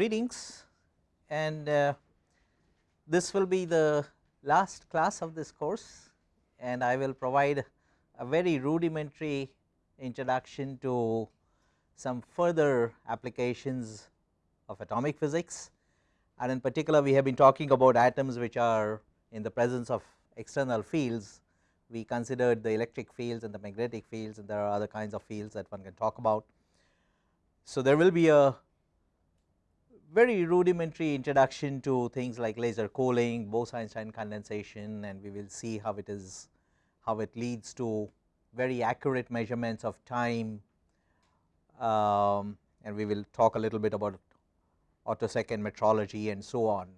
greetings and uh, this will be the last class of this course and I will provide a very rudimentary introduction to some further applications of atomic physics and in particular we have been talking about atoms which are in the presence of external fields we considered the electric fields and the magnetic fields and there are other kinds of fields that one can talk about. So, there will be a very rudimentary introduction to things like laser cooling, Bose-Einstein condensation and we will see how it is how it leads to very accurate measurements of time um, and we will talk a little bit about attosecond metrology and so on.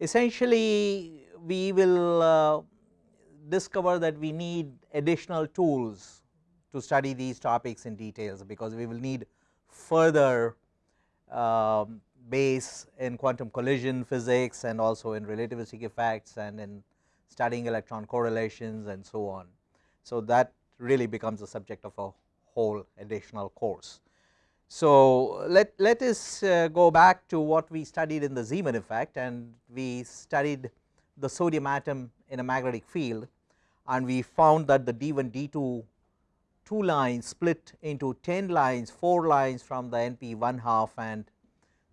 Essentially we will uh, discover that we need additional tools to study these topics in details because we will need further um, base in quantum collision physics and also in relativistic effects and in studying electron correlations and so on. So, that really becomes the subject of a whole additional course. So, let, let us uh, go back to what we studied in the Zeeman effect and we studied the sodium atom in a magnetic field and we found that the D1 D2 two lines split into 10 lines 4 lines from the NP 1 half and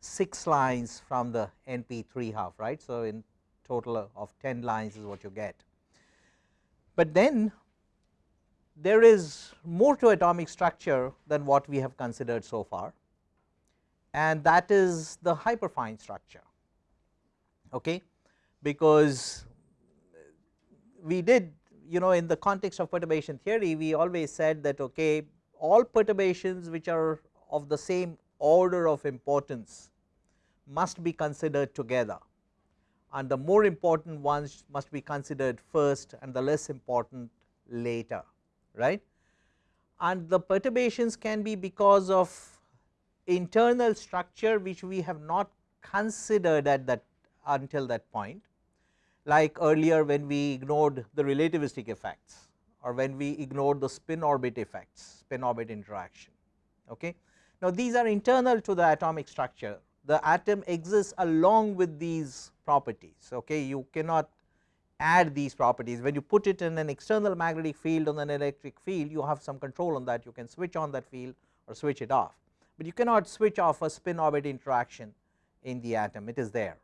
6 lines from the NP 3 half right. So, in total of 10 lines is what you get. But then there is more to atomic structure than what we have considered so far and that is the hyperfine structure okay because we did you know in the context of perturbation theory we always said that okay all perturbations which are of the same order of importance must be considered together and the more important ones must be considered first and the less important later right. And the perturbations can be because of internal structure which we have not considered at that until that point like earlier when we ignored the relativistic effects or when we ignored the spin orbit effects spin orbit interaction okay. Now these are internal to the atomic structure. The atom exists along with these properties okay? You cannot add these properties. When you put it in an external magnetic field on an electric field you have some control on that. You can switch on that field or switch it off. But you cannot switch off a spin orbit interaction in the atom. It is there.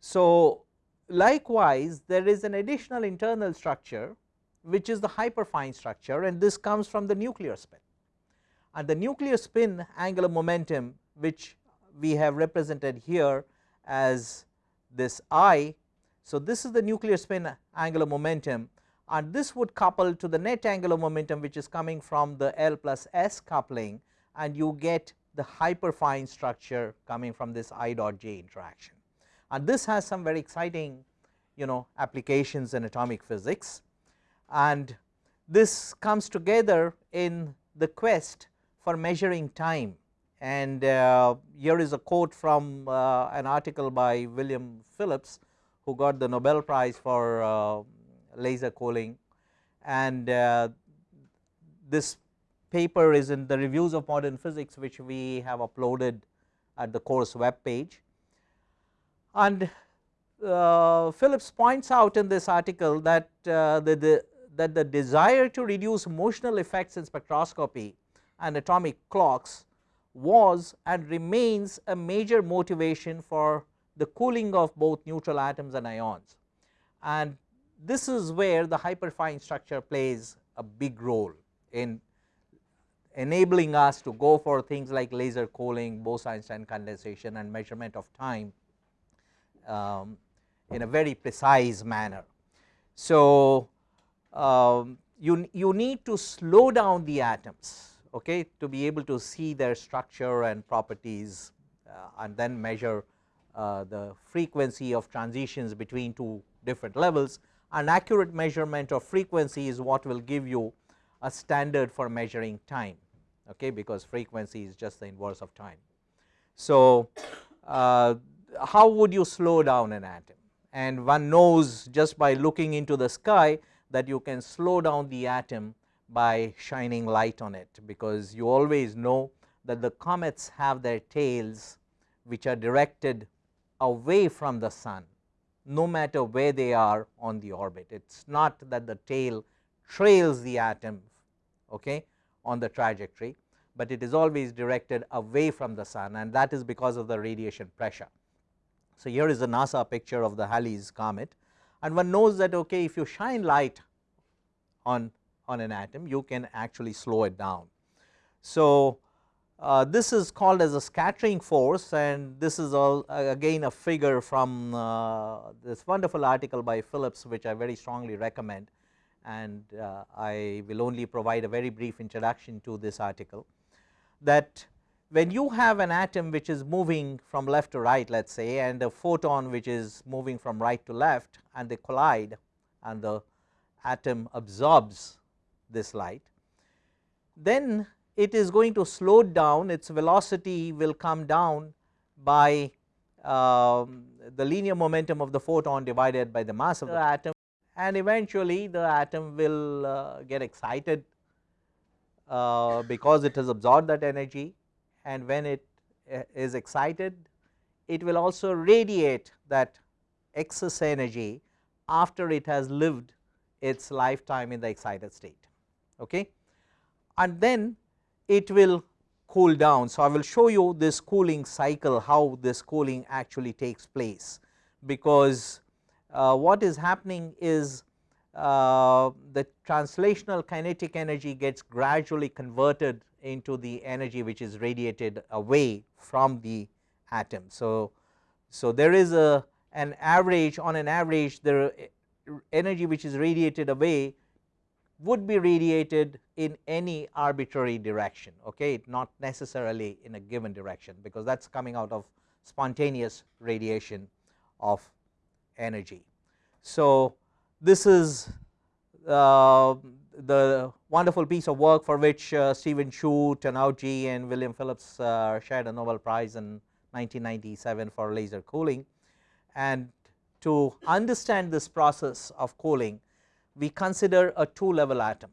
So likewise there is an additional internal structure which is the hyperfine structure and this comes from the nuclear spin and the nuclear spin angular momentum which we have represented here as this I. So, this is the nuclear spin angular momentum and this would couple to the net angular momentum which is coming from the L plus S coupling and you get the hyperfine structure coming from this I dot J interaction. And this has some very exciting you know applications in atomic physics and this comes together in the quest for measuring time and uh, here is a quote from uh, an article by William Phillips who got the Nobel Prize for uh, laser cooling and uh, this paper is in the reviews of modern physics which we have uploaded at the course web page. And uh, Phillips points out in this article that uh, the, the, that the desire to reduce motional effects in spectroscopy and atomic clocks was and remains a major motivation for the cooling of both neutral atoms and ions. And this is where the hyperfine structure plays a big role in enabling us to go for things like laser cooling, Bose-Einstein condensation and measurement of time um, in a very precise manner. So, um, you, you need to slow down the atoms okay, to be able to see their structure and properties uh, and then measure uh, the frequency of transitions between two different levels. An accurate measurement of frequency is what will give you a standard for measuring time okay, because frequency is just the inverse of time. So, uh, how would you slow down an atom and one knows just by looking into the sky that you can slow down the atom by shining light on it because you always know that the comets have their tails which are directed away from the sun no matter where they are on the orbit. It is not that the tail trails the atom okay, on the trajectory, but it is always directed away from the sun and that is because of the radiation pressure. So, here is a NASA picture of the Halley's comet and one knows that okay, if you shine light on, on an atom you can actually slow it down. So, uh, this is called as a scattering force and this is all uh, again a figure from uh, this wonderful article by Phillips which I very strongly recommend and uh, I will only provide a very brief introduction to this article that when you have an atom which is moving from left to right let us say and a photon which is moving from right to left and they collide and the atom absorbs this light, then it is going to slow down its velocity will come down by um, the linear momentum of the photon divided by the mass of the atom and eventually the atom will uh, get excited uh, because it has absorbed that energy and when it uh, is excited it will also radiate that excess energy after it has lived its lifetime in the excited state. Okay. And then it will cool down. So, I will show you this cooling cycle how this cooling actually takes place because uh, what is happening is uh, the translational kinetic energy gets gradually converted into the energy which is radiated away from the atom. So, so there is a an average on an average the energy which is radiated away would be radiated in any arbitrary direction okay not necessarily in a given direction because that is coming out of spontaneous radiation of energy. So, this is uh, the wonderful piece of work for which uh, Steven Chu, Tannoudji and William Phillips uh, shared a Nobel Prize in 1997 for laser cooling and to understand this process of cooling we consider a 2 level atom.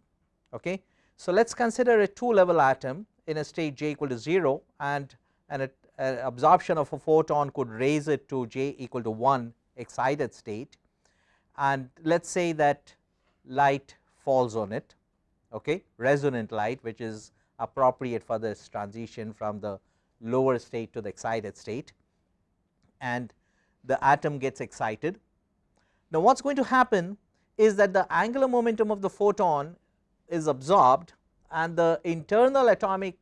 Okay. So, let us consider a 2 level atom in a state j equal to 0 and an uh, absorption of a photon could raise it to j equal to 1 excited state and let us say that light falls on it okay, resonant light which is appropriate for this transition from the lower state to the excited state and the atom gets excited. Now, what is going to happen is that the angular momentum of the photon is absorbed and the internal atomic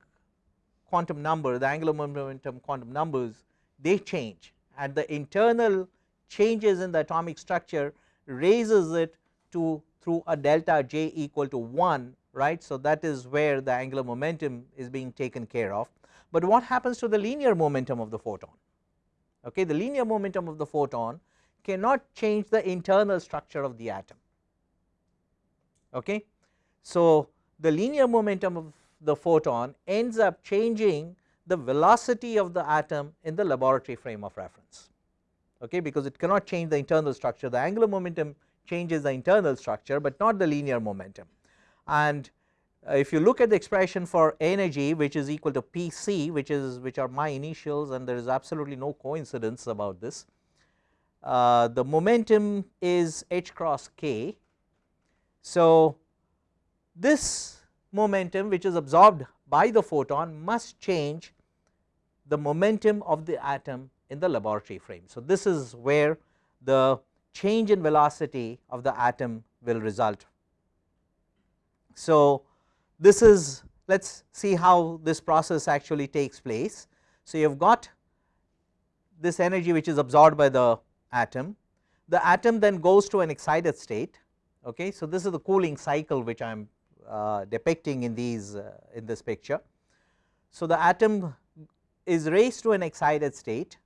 quantum number the angular momentum quantum numbers they change. And the internal changes in the atomic structure raises it to through a delta j equal to 1 right. So, that is where the angular momentum is being taken care of, but what happens to the linear momentum of the photon? Okay the linear momentum of the photon cannot change the internal structure of the atom okay. So, the linear momentum of the photon ends up changing the velocity of the atom in the laboratory frame of reference okay because it cannot change the internal structure the angular momentum changes the internal structure, but not the linear momentum and uh, if you look at the expression for energy which is equal to P c which is which are my initials and there is absolutely no coincidence about this. Uh, the momentum is h cross k. So, this momentum which is absorbed by the photon must change the momentum of the atom in the laboratory frame. So, this is where the change in velocity of the atom will result. So, this is let us see how this process actually takes place. So, you have got this energy which is absorbed by the atom, the atom then goes to an excited state. Okay. So, this is the cooling cycle which I am uh, depicting in these uh, in this picture. So, the atom is raised to an excited state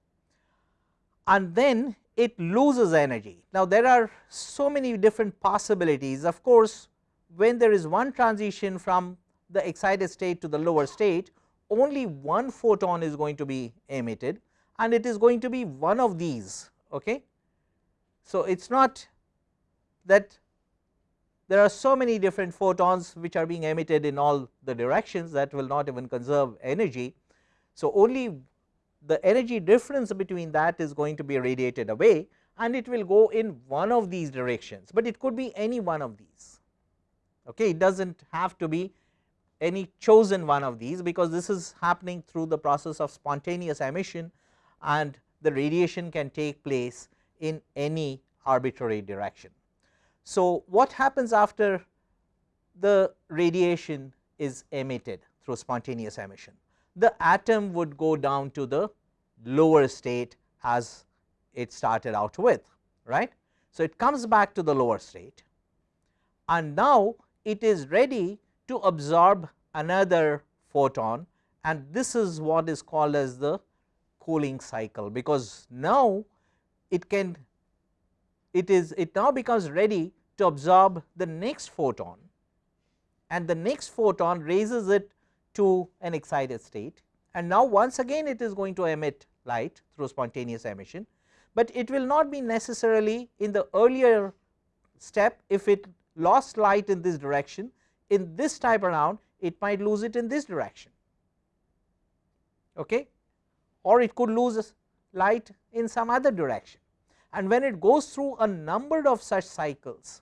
and then it loses energy. Now, there are so many different possibilities of course, when there is one transition from the excited state to the lower state only one photon is going to be emitted and it is going to be one of these. Okay. So, it is not that there are so many different photons which are being emitted in all the directions that will not even conserve energy. So, only the energy difference between that is going to be radiated away and it will go in one of these directions, but it could be any one of these. Okay. It does not have to be any chosen one of these because this is happening through the process of spontaneous emission and the radiation can take place in any arbitrary direction. So, what happens after the radiation is emitted through spontaneous emission? The atom would go down to the lower state as it started out with right. So, it comes back to the lower state and now it is ready to absorb another photon and this is what is called as the cooling cycle because now it can it is it now becomes ready to absorb the next photon and the next photon raises it to an excited state. And now once again it is going to emit light through spontaneous emission, but it will not be necessarily in the earlier step. If it lost light in this direction in this type around it might lose it in this direction. Okay or it could lose light in some other direction. And when it goes through a number of such cycles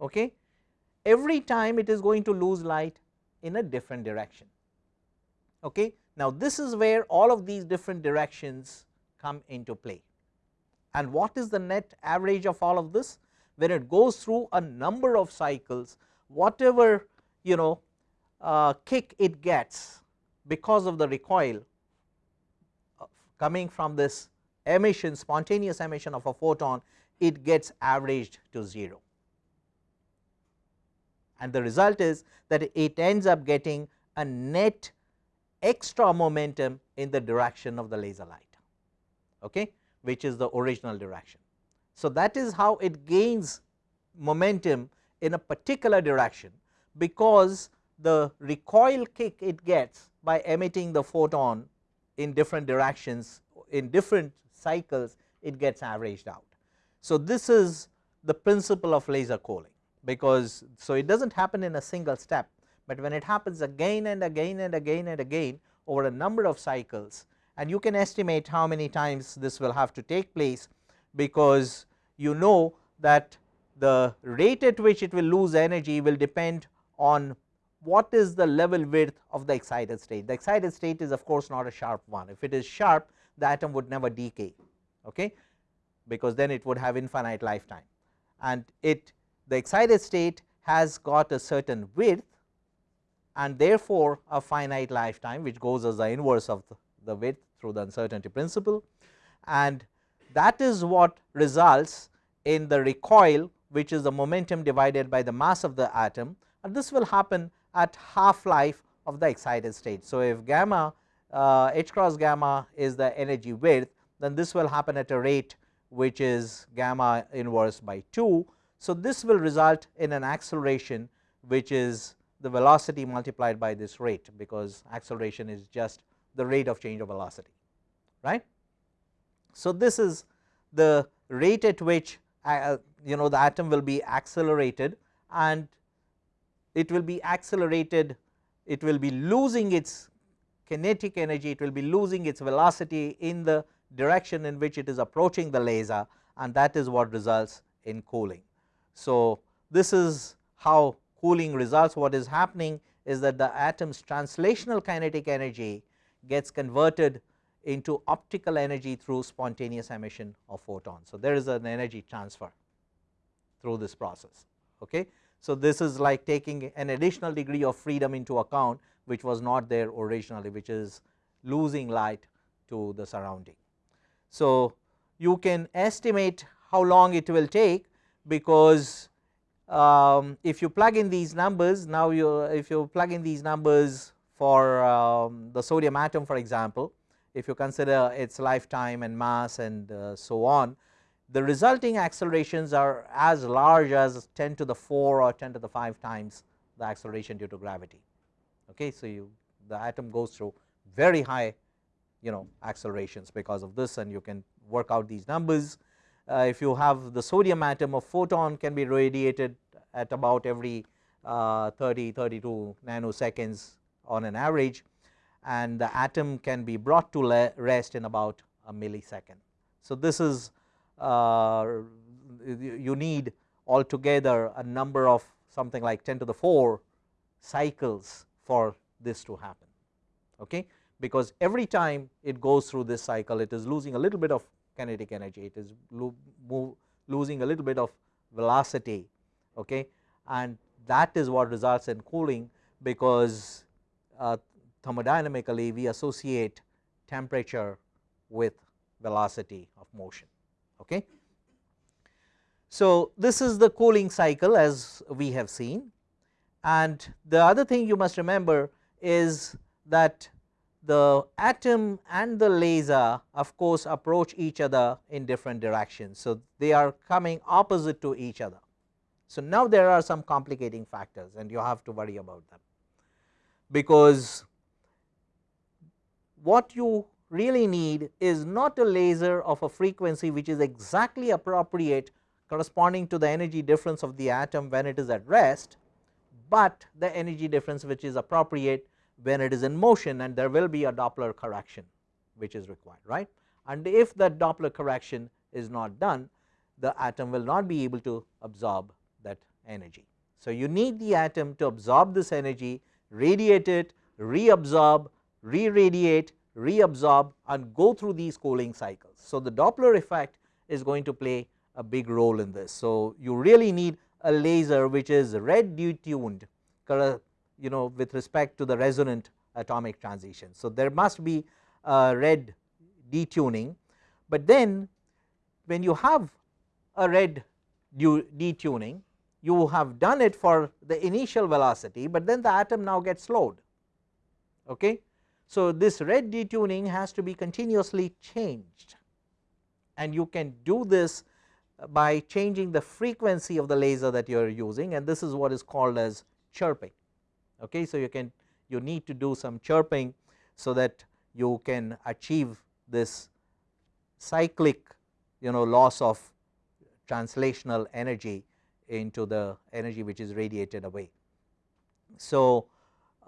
okay every time it is going to lose light in a different direction okay. Now this is where all of these different directions come into play. And what is the net average of all of this? When it goes through a number of cycles whatever you know uh, kick it gets because of the recoil coming from this emission spontaneous emission of a photon it gets averaged to 0 and the result is that it ends up getting a net extra momentum in the direction of the laser light okay which is the original direction. So that is how it gains momentum in a particular direction because the recoil kick it gets by emitting the photon in different directions in different cycles it gets averaged out. So, this is the principle of laser cooling because so it does not happen in a single step, but when it happens again and again and again and again over a number of cycles and you can estimate how many times this will have to take place because you know that the rate at which it will lose energy will depend on what is the level width of the excited state. The excited state is of course not a sharp one, if it is sharp the atom would never decay okay, because then it would have infinite lifetime. And it the excited state has got a certain width and therefore, a finite lifetime which goes as the inverse of the, width through the uncertainty principle. And that is what results in the recoil which is the momentum divided by the mass of the atom. And this will happen at half life of the excited state. So, if gamma uh, h cross gamma is the energy width then this will happen at a rate which is gamma inverse by 2. So, this will result in an acceleration which is the velocity multiplied by this rate because acceleration is just the rate of change of velocity right. So, this is the rate at which uh, you know the atom will be accelerated and it will be accelerated it will be losing its kinetic energy it will be losing its velocity in the direction in which it is approaching the laser and that is what results in cooling. So, this is how cooling results what is happening is that the atom's translational kinetic energy gets converted into optical energy through spontaneous emission of photons. So, there is an energy transfer through this process. Okay. So, this is like taking an additional degree of freedom into account which was not there originally which is losing light to the surrounding. So, you can estimate how long it will take because um, if you plug in these numbers now you if you plug in these numbers for um, the sodium atom for example if you consider its lifetime and mass and uh, so on the resulting accelerations are as large as 10 to the 4 or 10 to the 5 times the acceleration due to gravity okay so you the atom goes through very high you know accelerations because of this and you can work out these numbers uh, if you have the sodium atom a photon can be radiated at about every uh, 30 32 nanoseconds on an average and the atom can be brought to rest in about a millisecond. So, this is you need altogether a number of something like 10 to the 4 cycles for this to happen. Okay? Because every time it goes through this cycle it is losing a little bit of kinetic energy, it is lo move, losing a little bit of velocity okay? and that is what results in cooling because uh, thermodynamically we associate temperature with velocity of motion. Okay. So, this is the cooling cycle as we have seen and the other thing you must remember is that the atom and the laser of course approach each other in different directions. So, they are coming opposite to each other. So, now there are some complicating factors and you have to worry about them, because what you really need is not a laser of a frequency which is exactly appropriate corresponding to the energy difference of the atom when it is at rest, but the energy difference which is appropriate when it is in motion and there will be a Doppler correction which is required right. And if that Doppler correction is not done the atom will not be able to absorb that energy. So, you need the atom to absorb this energy, radiate it, reabsorb, re-radiate, reabsorb and go through these cooling cycles. So, the Doppler effect is going to play a big role in this. So, you really need a laser which is red detuned you know with respect to the resonant atomic transition. So, there must be a red detuning, but then when you have a red detuning you have done it for the initial velocity, but then the atom now gets slowed. Okay. So, this red detuning has to be continuously changed and you can do this by changing the frequency of the laser that you are using and this is what is called as chirping. Okay. So, you can you need to do some chirping so that you can achieve this cyclic you know loss of translational energy into the energy which is radiated away. So,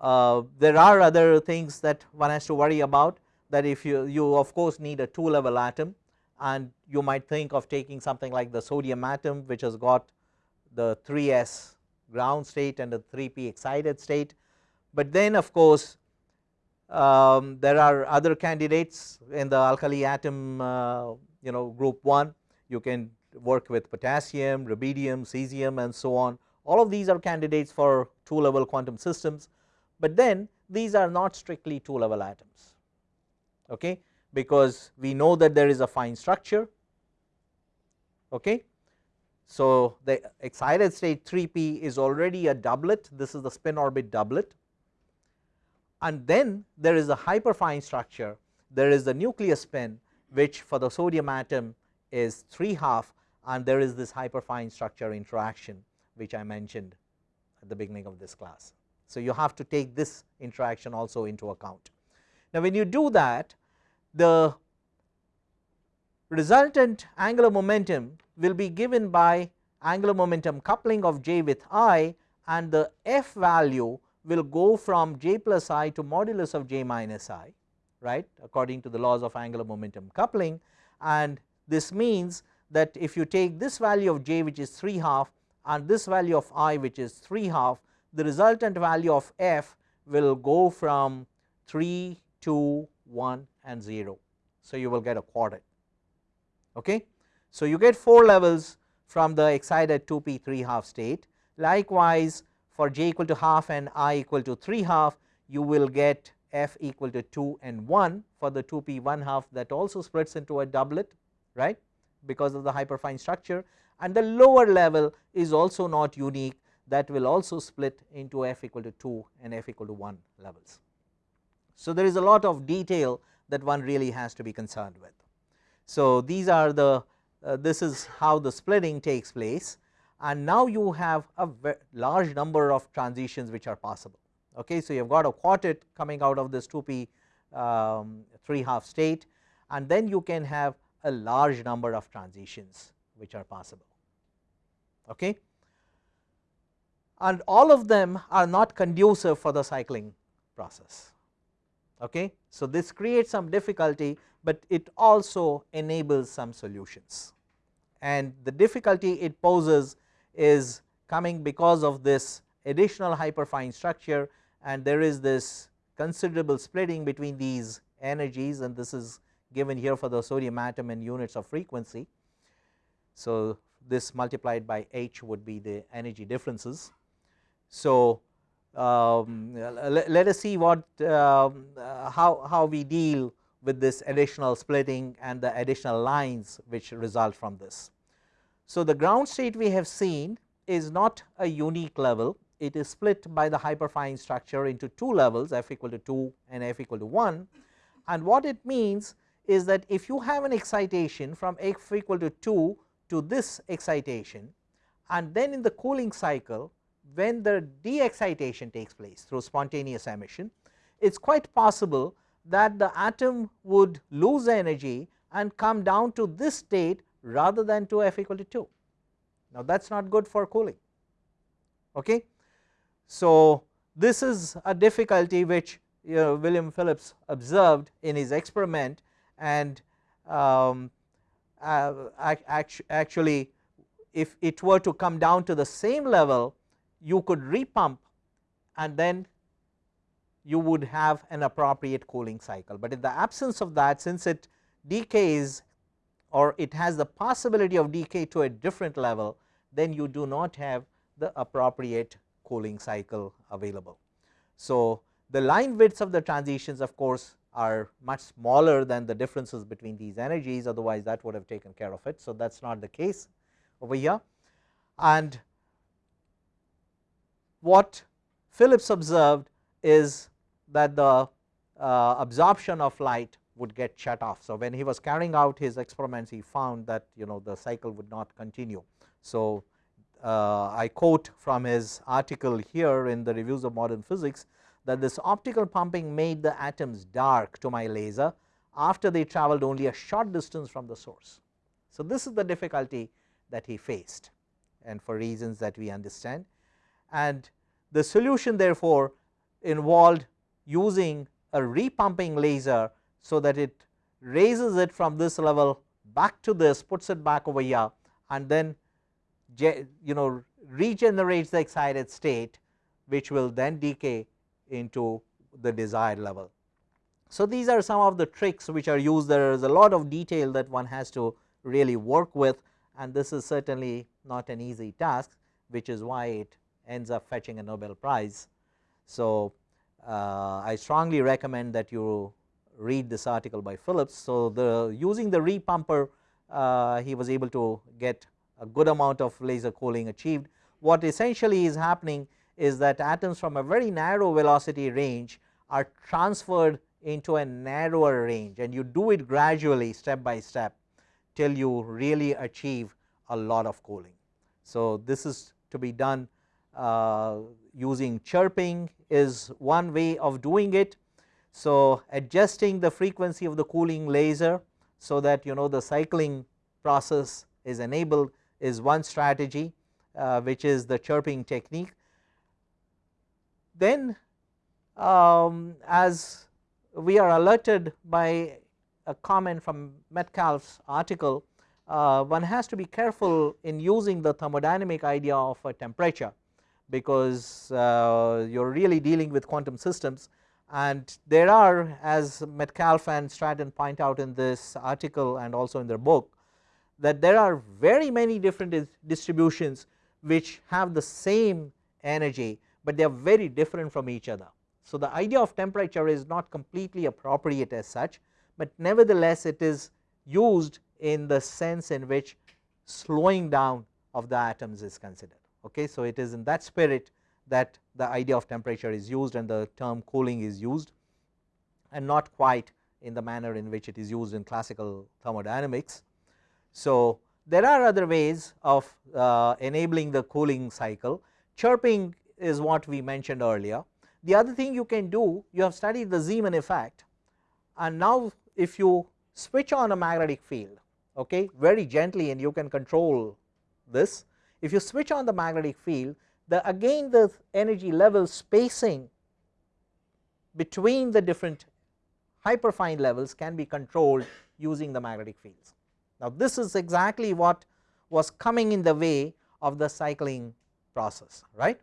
uh, there are other things that one has to worry about that if you, you of course need a 2 level atom and you might think of taking something like the sodium atom which has got the 3s ground state and the 3p excited state. But then of course, um, there are other candidates in the alkali atom uh, you know group 1 you can work with potassium, rubidium, cesium and so on. All of these are candidates for 2 level quantum systems, but then these are not strictly 2 level atoms okay, because we know that there is a fine structure. Okay. So, the excited state 3p is already a doublet this is the spin orbit doublet and then there is a hyperfine structure there is the nucleus spin which for the sodium atom is 3 half and there is this hyperfine structure interaction which I mentioned at the beginning of this class. So, you have to take this interaction also into account. Now, when you do that the resultant angular momentum will be given by angular momentum coupling of j with i and the f value will go from j plus i to modulus of j minus i right according to the laws of angular momentum coupling and this means that if you take this value of j which is 3 half and this value of i which is 3 half the resultant value of f will go from 3 to 1 and 0. So, you will get a quartet. Okay. So, you get 4 levels from the excited 2 p 3 half state likewise for j equal to half and i equal to 3 half you will get f equal to 2 and 1 for the 2 p 1 half that also splits into a doublet right because of the hyperfine structure and the lower level is also not unique that will also split into f equal to 2 and f equal to 1 levels. So, there is a lot of detail that one really has to be concerned with. So, these are the uh, this is how the splitting takes place and now you have a large number of transitions which are possible. Okay. So, you have got a quartet coming out of this 2p um, 3 half state and then you can have a large number of transitions which are possible. Okay. And all of them are not conducive for the cycling process. Okay. So, this creates some difficulty, but it also enables some solutions and the difficulty it poses is coming because of this additional hyperfine structure and there is this considerable splitting between these energies and this is given here for the sodium atom in units of frequency. So, this multiplied by h would be the energy differences. So, um, let, let, us see what um, uh, how, how we deal with this additional splitting and the additional lines which result from this. So, the ground state we have seen is not a unique level, it is split by the hyperfine structure into two levels f equal to 2 and f equal to 1 and what it means is that if you have an excitation from f equal to 2 to this excitation and then in the cooling cycle when the de excitation takes place through spontaneous emission, it is quite possible that the atom would lose energy and come down to this state rather than to f equal to 2. Now, that is not good for cooling. Okay. So, this is a difficulty which you know, William Phillips observed in his experiment and um, uh, actually if it were to come down to the same level you could repump and then you would have an appropriate cooling cycle, but in the absence of that since it decays or it has the possibility of decay to a different level then you do not have the appropriate cooling cycle available. So, the line widths of the transitions of course are much smaller than the differences between these energies otherwise that would have taken care of it. So, that is not the case over here and what Phillips observed is that the uh, absorption of light would get shut off. So, when he was carrying out his experiments he found that you know the cycle would not continue. So, uh, I quote from his article here in the reviews of modern physics that this optical pumping made the atoms dark to my laser after they traveled only a short distance from the source. So, this is the difficulty that he faced and for reasons that we understand and the solution therefore involved using a repumping laser. So, that it raises it from this level back to this puts it back over here and then you know regenerates the excited state which will then decay into the desired level. So, these are some of the tricks which are used there is a lot of detail that one has to really work with and this is certainly not an easy task which is why it ends up fetching a Nobel Prize. So, uh, I strongly recommend that you read this article by Phillips. So, the using the repumper uh, he was able to get a good amount of laser cooling achieved. What essentially is happening is that atoms from a very narrow velocity range are transferred into a narrower range and you do it gradually step by step till you really achieve a lot of cooling. So, this is to be done using chirping is one way of doing it. So, adjusting the frequency of the cooling laser so that you know the cycling process is enabled is one strategy uh, which is the chirping technique. Then um, as we are alerted by a comment from Metcalf's article, uh, one has to be careful in using the thermodynamic idea of a temperature because uh, you are really dealing with quantum systems and there are as Metcalf and Straten point out in this article and also in their book that there are very many different distributions which have the same energy, but they are very different from each other. So, the idea of temperature is not completely appropriate as such, but nevertheless it is used in the sense in which slowing down of the atoms is considered. Okay. So, it is in that spirit that the idea of temperature is used and the term cooling is used and not quite in the manner in which it is used in classical thermodynamics. So, there are other ways of uh, enabling the cooling cycle chirping is what we mentioned earlier. The other thing you can do you have studied the Zeeman effect and now if you switch on a magnetic field okay, very gently and you can control this if you switch on the magnetic field the again the energy level spacing between the different hyperfine levels can be controlled using the magnetic fields. Now, this is exactly what was coming in the way of the cycling process right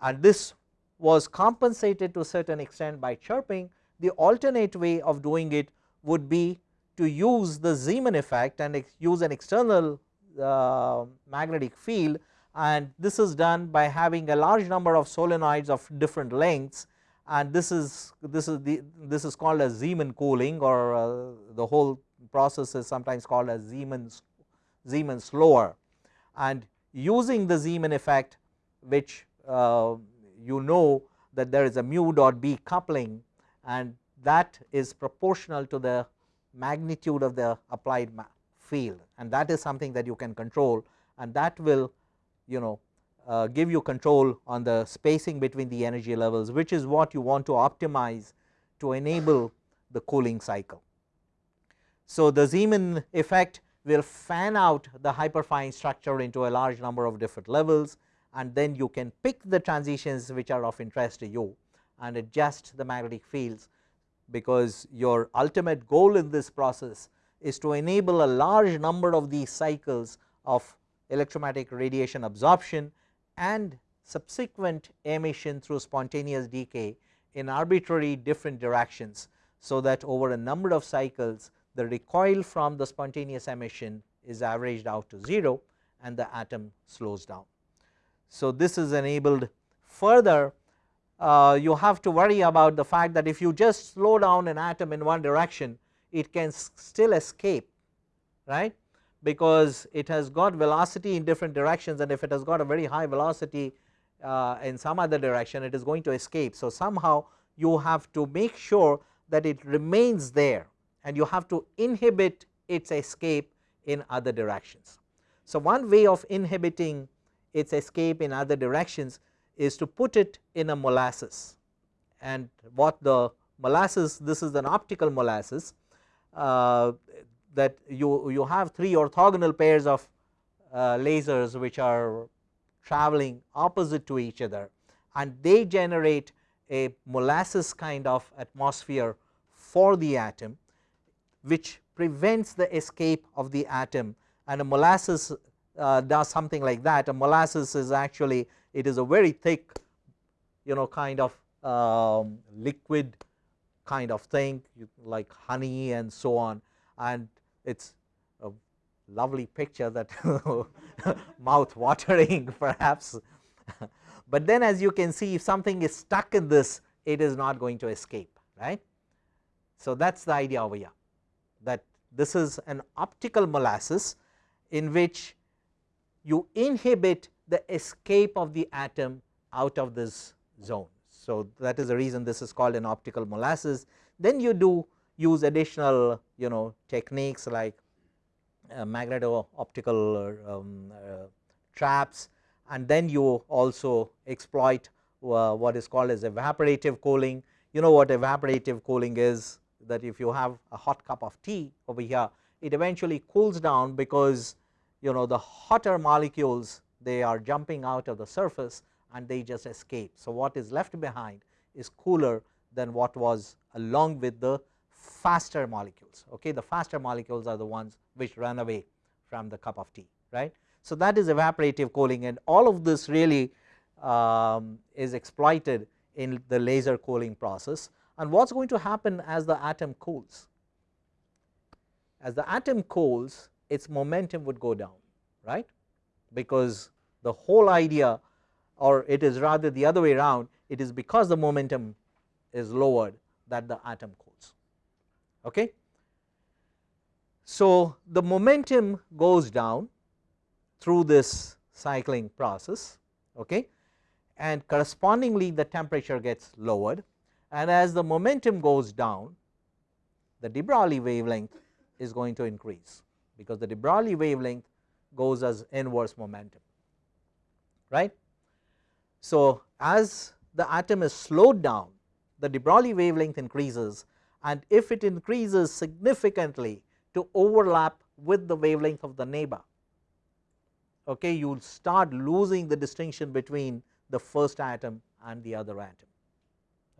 and this was compensated to a certain extent by chirping the alternate way of doing it would be to use the Zeeman effect and use an external uh, magnetic field and this is done by having a large number of solenoids of different lengths and this is this is the this is called as Zeeman cooling or uh, the whole process is sometimes called as Zeeman's Zeeman slower. And using the Zeeman effect which uh, you know that there is a mu dot b coupling and that is proportional to the magnitude of the applied field and that is something that you can control and that will you know uh, give you control on the spacing between the energy levels which is what you want to optimize to enable the cooling cycle. So, the Zeeman effect will fan out the hyperfine structure into a large number of different levels and then you can pick the transitions which are of interest to you and adjust the magnetic fields because your ultimate goal in this process is to enable a large number of these cycles of electromagnetic radiation absorption and subsequent emission through spontaneous decay in arbitrary different directions. So, that over a number of cycles the recoil from the spontaneous emission is averaged out to 0 and the atom slows down. So, this is enabled further uh, you have to worry about the fact that if you just slow down an atom in one direction it can still escape right because it has got velocity in different directions and if it has got a very high velocity uh, in some other direction it is going to escape. So, somehow you have to make sure that it remains there and you have to inhibit its escape in other directions. So, one way of inhibiting its escape in other directions is to put it in a molasses and what the molasses this is an optical molasses that you, you have three orthogonal pairs of uh, lasers which are traveling opposite to each other and they generate a molasses kind of atmosphere for the atom which prevents the escape of the atom. And a molasses uh, does something like that. A molasses is actually it is a very thick you know kind of um, liquid kind of thing like honey and so on and it is a lovely picture that mouth watering perhaps, but then as you can see if something is stuck in this it is not going to escape right. So, that is the idea over here that this is an optical molasses in which you inhibit the escape of the atom out of this zone. So, that is the reason this is called an optical molasses. Then you do use additional you know techniques like uh, magneto optical um, uh, traps and then you also exploit uh, what is called as evaporative cooling. You know what evaporative cooling is that if you have a hot cup of tea over here it eventually cools down because you know the hotter molecules they are jumping out of the surface and they just escape. So, what is left behind is cooler than what was along with the faster molecules okay the faster molecules are the ones which run away from the cup of tea right. So, that is evaporative cooling and all of this really um, is exploited in the laser cooling process and what is going to happen as the atom cools as the atom cools its momentum would go down right because the whole idea or it is rather the other way around it is because the momentum is lowered that the atom cools okay. So, the momentum goes down through this cycling process okay and correspondingly the temperature gets lowered and as the momentum goes down the de Broglie wavelength is going to increase because the de Broglie wavelength goes as inverse momentum right. So, as the atom is slowed down the de Broglie wavelength increases and if it increases significantly to overlap with the wavelength of the neighbor okay you will start losing the distinction between the first atom and the other atom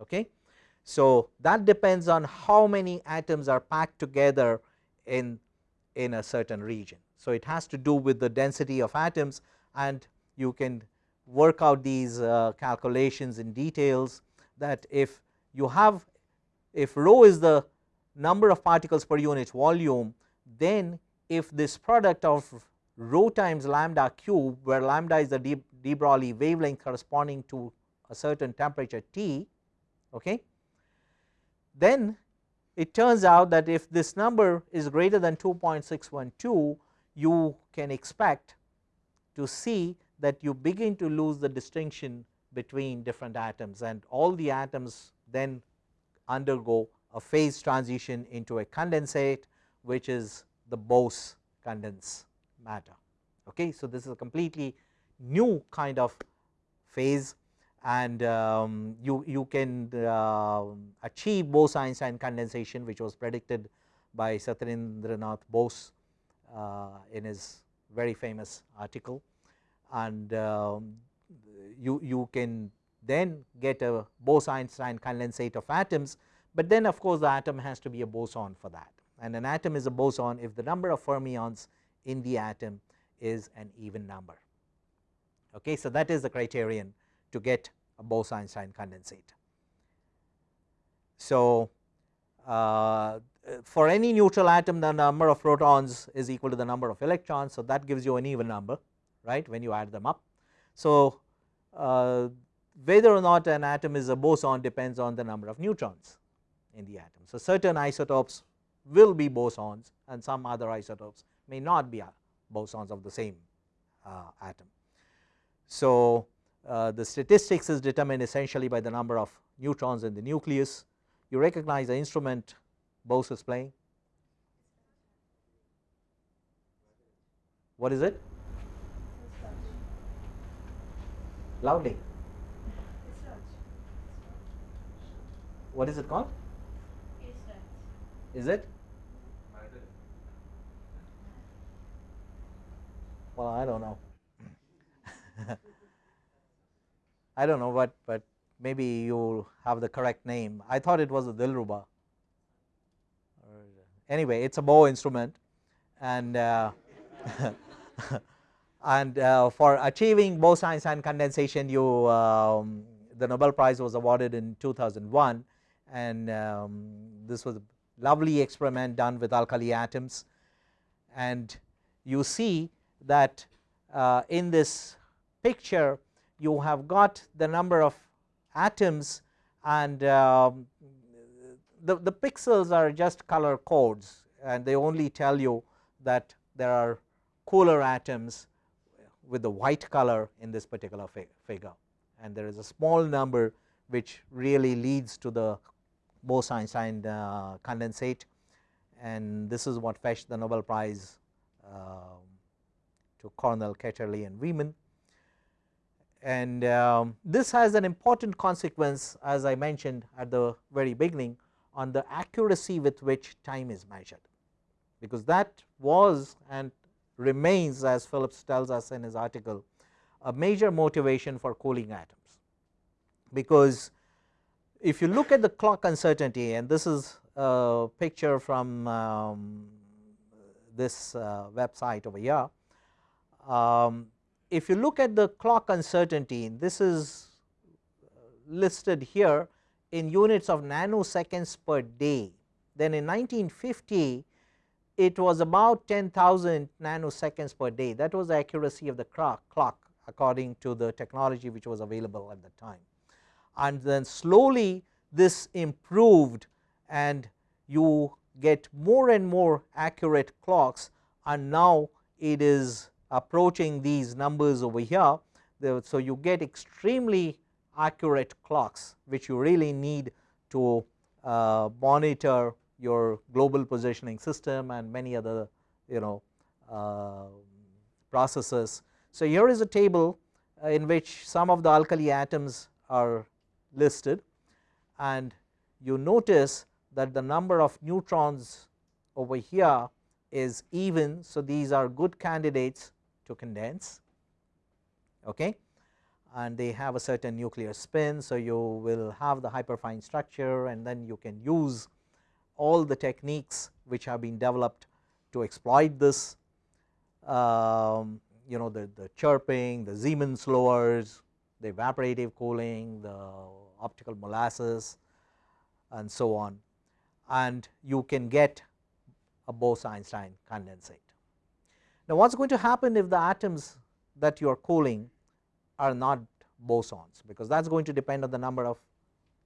okay So, that depends on how many atoms are packed together in, in a certain region. So, it has to do with the density of atoms and you can work out these uh, calculations in details that if you have if rho is the number of particles per unit volume then if this product of rho times lambda cube where lambda is the de, de Broglie wavelength corresponding to a certain temperature T okay then it turns out that if this number is greater than 2.612 you can expect to see that you begin to lose the distinction between different atoms and all the atoms then undergo a phase transition into a condensate which is the Bose condense matter. Okay. So, this is a completely new kind of phase and um, you, you can uh, achieve Bose-Einstein condensation which was predicted by Satyendranath Bose uh, in his very famous article and um, you, you can then get a Bose-Einstein condensate of atoms, but then of course, the atom has to be a boson for that and an atom is a boson if the number of fermions in the atom is an even number. Okay. So, that is the criterion to get a Bose-Einstein condensate. So, uh, for any neutral atom the number of protons is equal to the number of electrons. So, that gives you an even number right when you add them up. So, uh, whether or not an atom is a boson depends on the number of neutrons in the atom. So, certain isotopes will be bosons and some other isotopes may not be bosons of the same uh, atom. So, uh, the statistics is determined essentially by the number of neutrons in the nucleus. You recognize the instrument Bose is playing. What is it? Loudly. What is it called? Is it? Well, I don't know. I don't know what, but maybe you have the correct name. I thought it was a Dilruba. Anyway, it's a bow instrument, and uh, and uh, for achieving Bose-Einstein condensation, you um, the Nobel Prize was awarded in 2001, and um, this was a lovely experiment done with alkali atoms, and you see that uh, in this picture you have got the number of atoms and um, the, the pixels are just color codes. And they only tell you that there are cooler atoms with the white color in this particular figure. And there is a small number which really leads to the Bose-Einstein uh, condensate. And this is what fetched the Nobel Prize uh, to Cornell, Ketterle and Wieman and um, this has an important consequence as I mentioned at the very beginning on the accuracy with which time is measured, because that was and remains as Phillips tells us in his article a major motivation for cooling atoms, because if you look at the clock uncertainty and this is a picture from um, this uh, website over here. Um, if you look at the clock uncertainty this is listed here in units of nanoseconds per day then in 1950 it was about 10,000 nanoseconds per day. That was the accuracy of the clock, according to the technology which was available at the time. And then slowly this improved and you get more and more accurate clocks. And now it is approaching these numbers over here. So, you get extremely accurate clocks which you really need to uh, monitor your global positioning system and many other you know uh, processes. So, here is a table uh, in which some of the alkali atoms are listed and you notice that the number of neutrons over here is even. So, these are good candidates to condense okay. and they have a certain nuclear spin. So, you will have the hyperfine structure and then you can use all the techniques which have been developed to exploit this um, you know the, the chirping, the Zeeman slowers, the evaporative cooling, the optical molasses and so on and you can get a Bose-Einstein condensate. Now, what is going to happen if the atoms that you are cooling are not bosons, because that is going to depend on the number of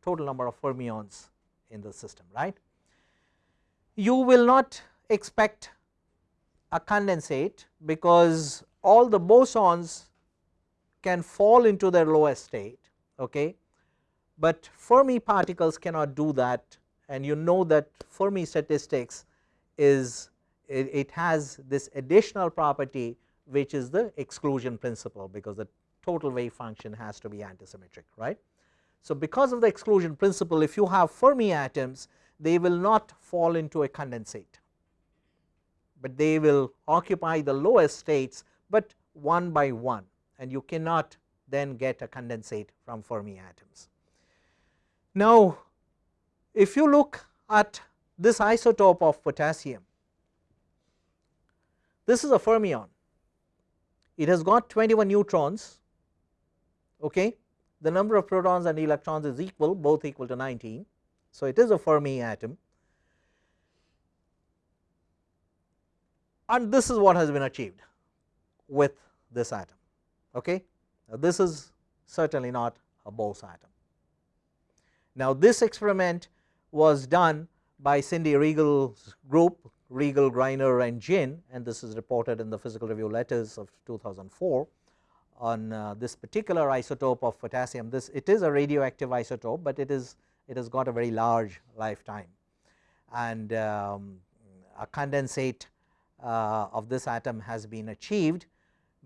total number of fermions in the system right. You will not expect a condensate because all the bosons can fall into their lowest state, okay. but Fermi particles cannot do that and you know that Fermi statistics is it, it has this additional property which is the exclusion principle because the total wave function has to be antisymmetric right. So, because of the exclusion principle if you have Fermi atoms they will not fall into a condensate, but they will occupy the lowest states, but one by one and you cannot then get a condensate from Fermi atoms. Now, if you look at this isotope of potassium, this is a fermion, it has got 21 neutrons, okay. the number of protons and electrons is equal both equal to 19. So, it is a Fermi atom and this is what has been achieved with this atom. Okay. Now, this is certainly not a Bose atom. Now, this experiment was done by Cindy Regal's group Regal, Greiner and Jin and this is reported in the physical review letters of 2004 on uh, this particular isotope of potassium. This it is a radioactive isotope, but it is it has got a very large lifetime. And um, a condensate uh, of this atom has been achieved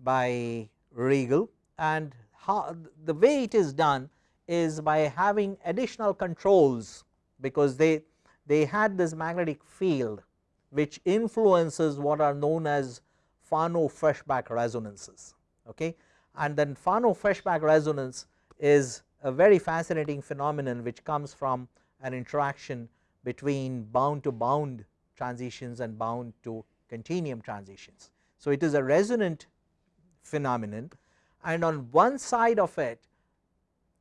by Regal. And how the way it is done is by having additional controls because they they had this magnetic field which influences what are known as Fano-Feshbach resonances okay? And then Fano-Feshbach resonance is a very fascinating phenomenon which comes from an interaction between bound to bound transitions and bound to continuum transitions. So, it is a resonant phenomenon and on one side of it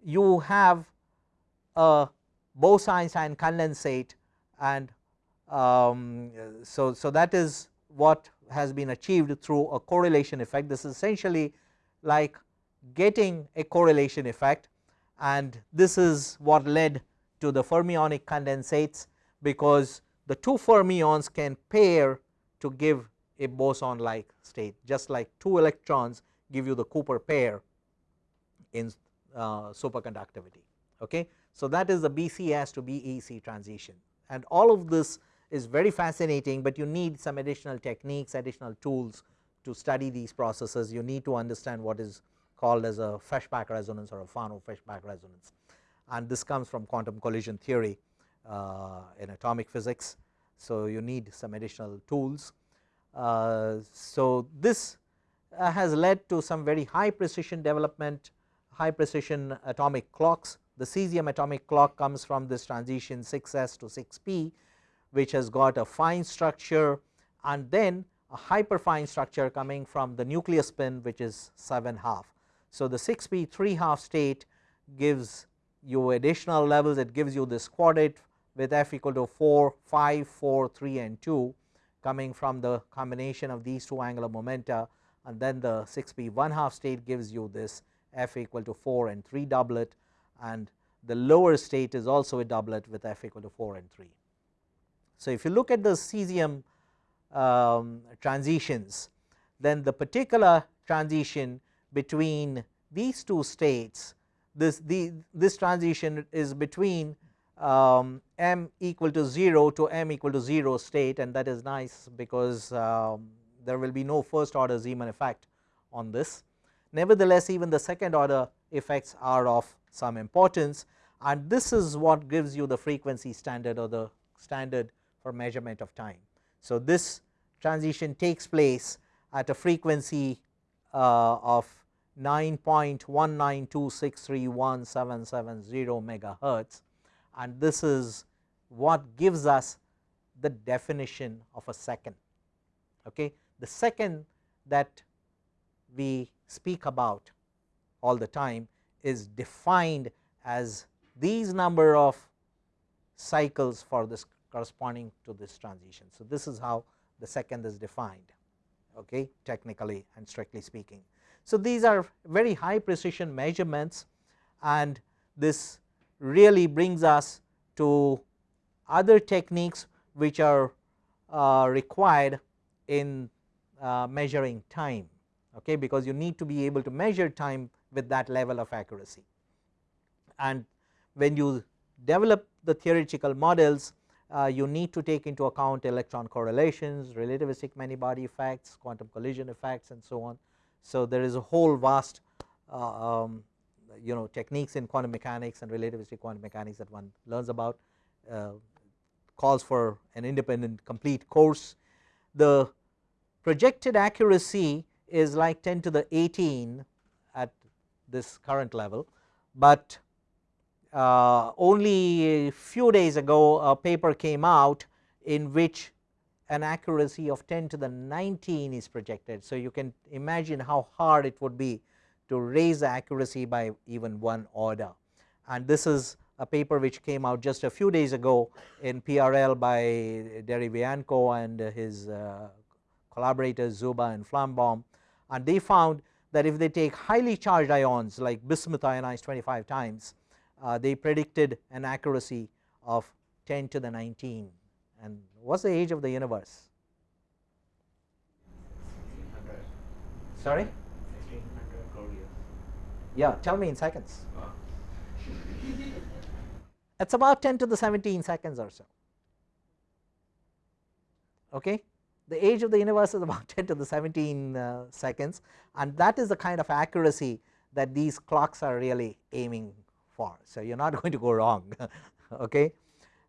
you have a Bose-Einstein condensate and um, so, so that is what has been achieved through a correlation effect. This is essentially like getting a correlation effect and this is what led to the fermionic condensates because the two fermions can pair to give a boson like state just like two electrons give you the Cooper pair in uh, superconductivity. Okay. So, that is the BCS to BEC transition and all of this is very fascinating, but you need some additional techniques additional tools to study these processes you need to understand what is called as a Feshbach resonance or a Fano-Feshbach resonance and this comes from quantum collision theory uh, in atomic physics. So, you need some additional tools. Uh, so, this uh, has led to some very high precision development high precision atomic clocks. The cesium atomic clock comes from this transition 6s to 6p which has got a fine structure and then a hyperfine structure coming from the nucleus spin which is 7 half. So, the 6p 3 half state gives you additional levels. It gives you this quadrate with f equal to 4, 5, 4, 3 and 2 coming from the combination of these two angular momenta. And then the 6p 1 half state gives you this f equal to 4 and 3 doublet. And the lower state is also a doublet with f equal to 4 and 3. So, if you look at the cesium um, transitions then the particular transition between these two states this the this transition is between um, m equal to 0 to m equal to 0 state and that is nice because um, there will be no first order Zeeman effect on this. Nevertheless, even the second order effects are of some importance and this is what gives you the frequency standard or the standard for measurement of time. So, this transition takes place at a frequency uh, of 9.192631770 megahertz and this is what gives us the definition of a second. Okay. The second that we speak about all the time is defined as these number of cycles for this corresponding to this transition. So, this is how the second is defined okay, technically and strictly speaking. So, these are very high precision measurements and this really brings us to other techniques which are uh, required in uh, measuring time okay, because you need to be able to measure time with that level of accuracy. And when you develop the theoretical models uh, you need to take into account electron correlations, relativistic many body effects, quantum collision effects and so on. So, there is a whole vast uh, um, you know techniques in quantum mechanics and relativistic quantum mechanics that one learns about uh, calls for an independent complete course. The projected accuracy is like 10 to the 18 at this current level, but uh, only a few days ago a paper came out in which an accuracy of 10 to the 19 is projected. So, you can imagine how hard it would be to raise the accuracy by even one order. And this is a paper which came out just a few days ago in PRL by Derevianko and his uh, collaborators Dzuba and Flambaum. And they found that if they take highly charged ions like bismuth ionized 25 times uh, they predicted an accuracy of 10 to the 19 and what is the age of the universe? Sorry? Yeah, tell me in seconds. It's about 10 to the 17 seconds or so. Okay? The age of the universe is about 10 to the 17 uh, seconds and that is the kind of accuracy that these clocks are really aiming for. So, you are not going to go wrong okay.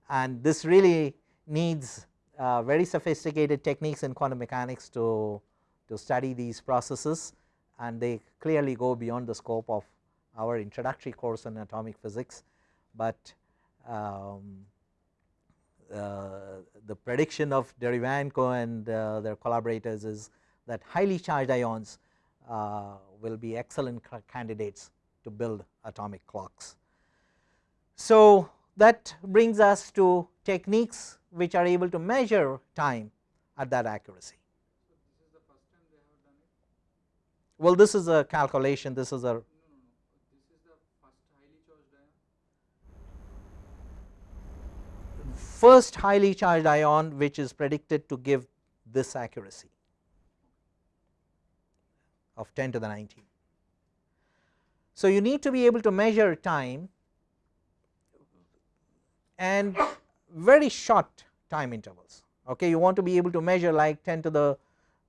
and this really needs uh, very sophisticated techniques in quantum mechanics to, to study these processes and they clearly go beyond the scope of our introductory course in atomic physics, but um, uh, the prediction of Derevianko and uh, their collaborators is that highly charged ions uh, will be excellent candidates to build atomic clocks. So, that brings us to techniques which are able to measure time at that accuracy. Well, this is a calculation, this is a first highly charged ion which is predicted to give this accuracy of 10 to the 19. So, you need to be able to measure time and very short time intervals. Okay, you want to be able to measure like 10 to the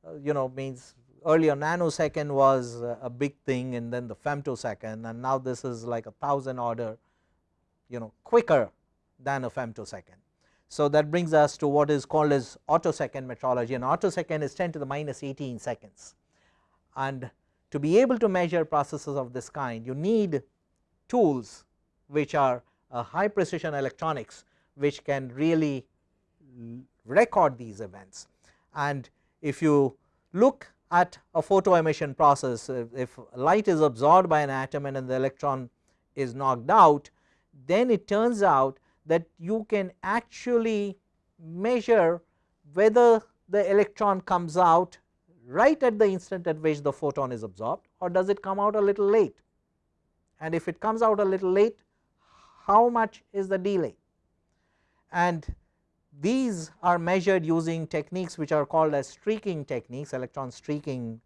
uh, you know means earlier nanosecond was a big thing and then the femtosecond and now this is like a thousand order you know quicker than a femtosecond. So, that brings us to what is called as attosecond metrology and attosecond is 10 to the minus 18 seconds and to be able to measure processes of this kind you need tools which are Uh, high precision electronics which can really record these events. And if you look at a photo emission process if light is absorbed by an atom and the electron is knocked out then it turns out that you can actually measure whether the electron comes out right at the instant at which the photon is absorbed or does it come out a little late? And if it comes out a little late how much is the delay? And these are measured using techniques which are called as streaking techniques electron streaking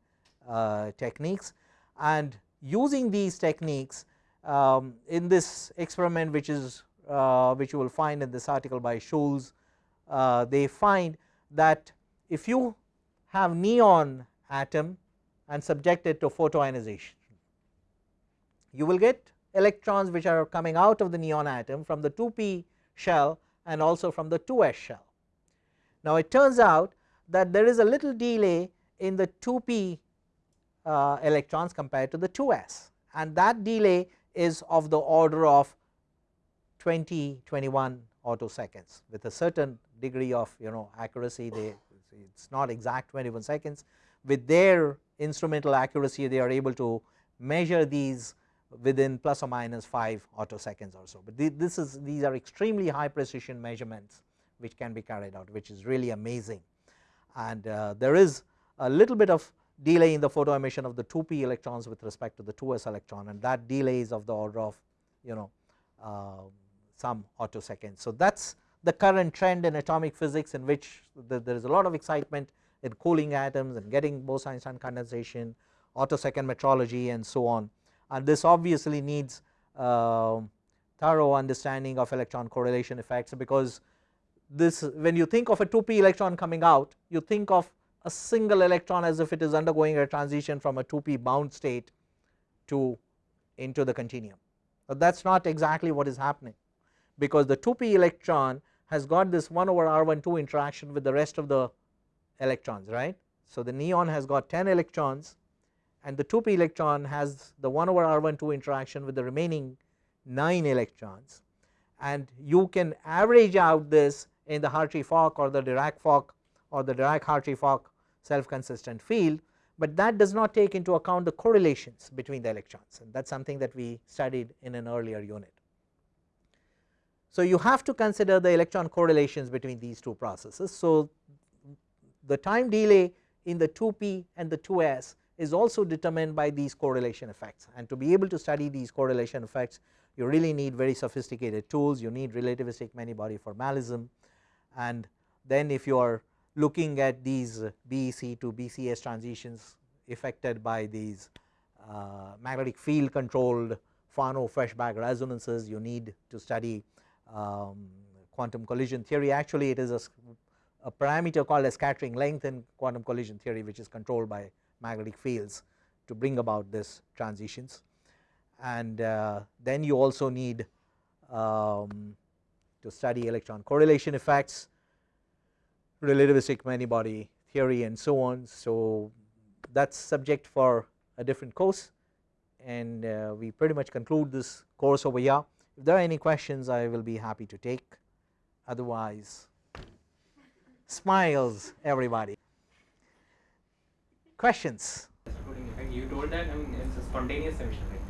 uh, techniques. And using these techniques um, in this experiment which is uh, which you will find in this article by Schultze, uh, they find that if you have neon atom and subject it to photoionization, you will get electrons which are coming out of the neon atom from the 2p shell and also from the 2s shell. Now, it turns out that there is a little delay in the 2p uh, electrons compared to the 2s and that delay is of the order of 20 21 seconds with a certain degree of you know accuracy they it is not exact 21 seconds with their instrumental accuracy they are able to measure these within plus or minus 5 seconds or so, but this is these are extremely high precision measurements which can be carried out which is really amazing. And uh, there is a little bit of delay in the photo emission of the 2p electrons with respect to the 2s electron and that delay is of the order of you know uh, some seconds. So that is the current trend in atomic physics in which the, there is a lot of excitement in cooling atoms and getting Bose-Einstein condensation, attosecond metrology and so on and this obviously needs uh, thorough understanding of electron correlation effects because this when you think of a 2p electron coming out you think of a single electron as if it is undergoing a transition from a 2p bound state to into the continuum. But that is not exactly what is happening because the 2p electron has got this 1 over r12 interaction with the rest of the electrons right. So the neon has got 10 electrons and the 2p electron has the 1 over r12 interaction with the remaining 9 electrons and you can average out this in the Hartree-Fock or the Dirac-Fock or the Dirac-Hartree-Fock self consistent field, but that does not take into account the correlations between the electrons and that is something that we studied in an earlier unit. So you have to consider the electron correlations between these two processes. So the time delay in the 2p and the 2s is also determined by these correlation effects. And to be able to study these correlation effects you really need very sophisticated tools. You need relativistic many body formalism. And then if you are looking at these BEC to BCS transitions affected by these uh, magnetic field controlled Fano Feshbach resonances you need to study um, quantum collision theory. Actually it is a, a parameter called a scattering length in quantum collision theory which is controlled by magnetic fields to bring about this transitions and uh, then you also need um, to study electron correlation effects relativistic many body theory and so on. So that is subject for a different course and uh, we pretty much conclude this course over here. If there are any questions I will be happy to take otherwise smiles everybody. Questions? You told that I mean it's a spontaneous emission right?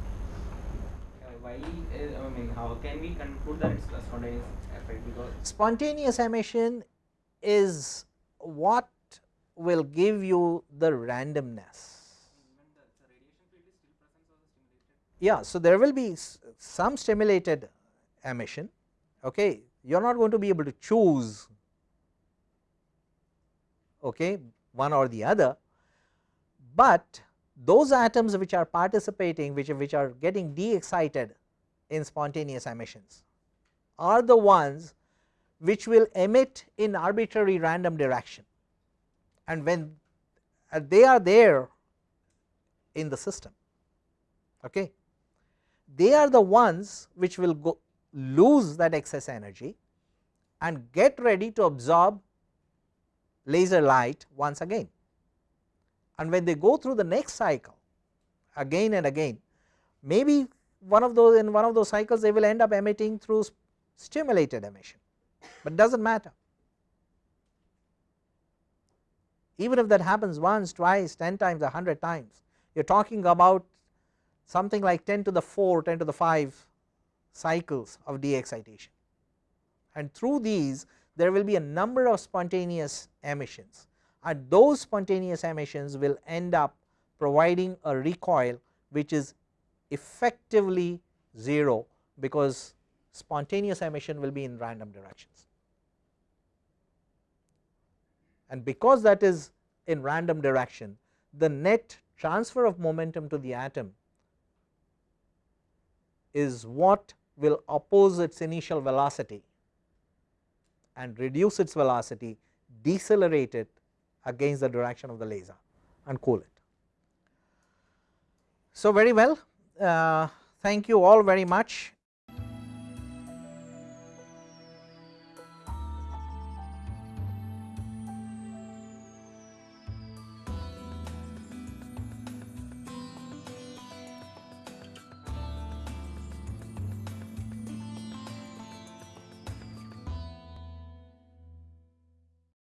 Uh, why uh, I mean how can we conclude that it's a spontaneous effect because spontaneous emission is what will give you the randomness. Yeah, so there will be some stimulated emission, okay. You are not going to be able to choose okay, one or the other, but those atoms which are participating which, which are getting de excited in spontaneous emissions are the ones which will emit in arbitrary random direction. And when uh, they are there in the system okay? They are the ones which will go lose that excess energy and get ready to absorb laser light once again and when they go through the next cycle again and again maybe one of those in one of those cycles they will end up emitting through stimulated emission. But does not matter. Even if that happens once, twice, 10 times, 100 times, you are talking about something like 10 to the 4, 10 to the 5 cycles of de excitation and through these there will be a number of spontaneous emissions and those spontaneous emissions will end up providing a recoil which is effectively 0 because spontaneous emission will be in random directions. And because that is in random direction the net transfer of momentum to the atom is what will oppose its initial velocity and reduce its velocity decelerate it against the direction of the laser and cool it. So, very well uh, thank you all very much